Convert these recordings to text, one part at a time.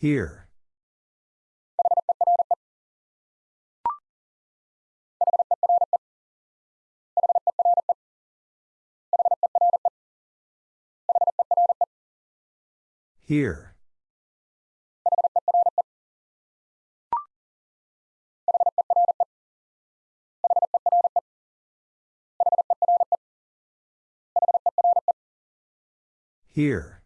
Here. Here. Here.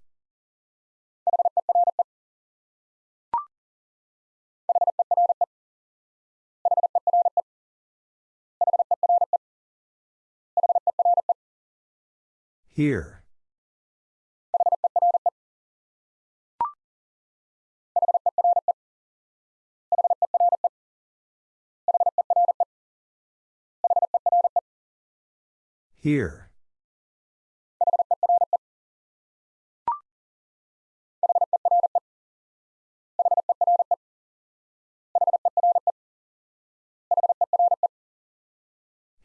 Here. Here.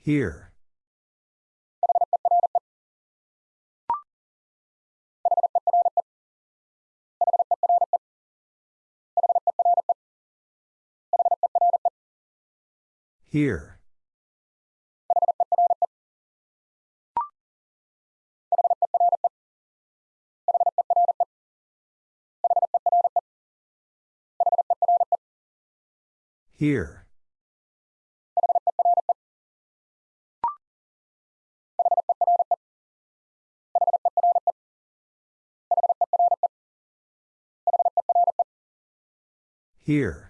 Here. Here. Here. Here.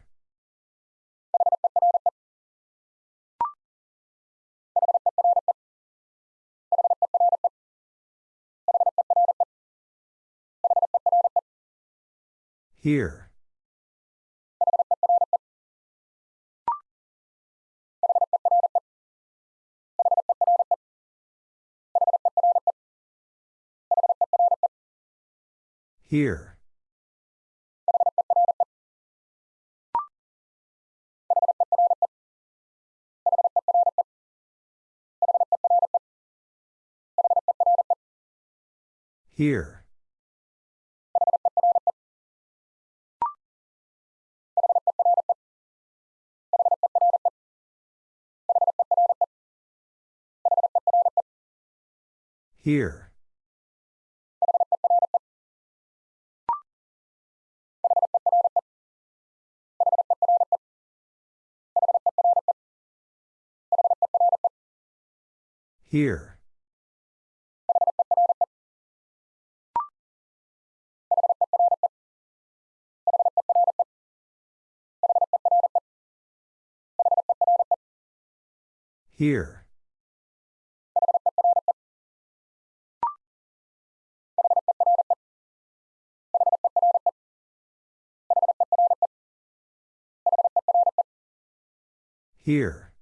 Here. Here. Here. Here. Here. Here. Here.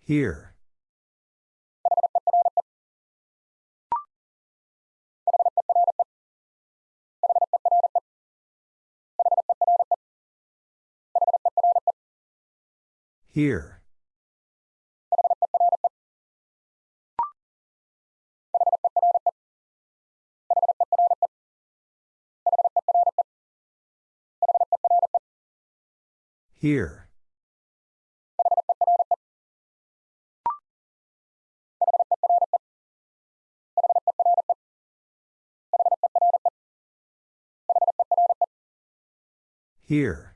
Here. Here. Here. Here.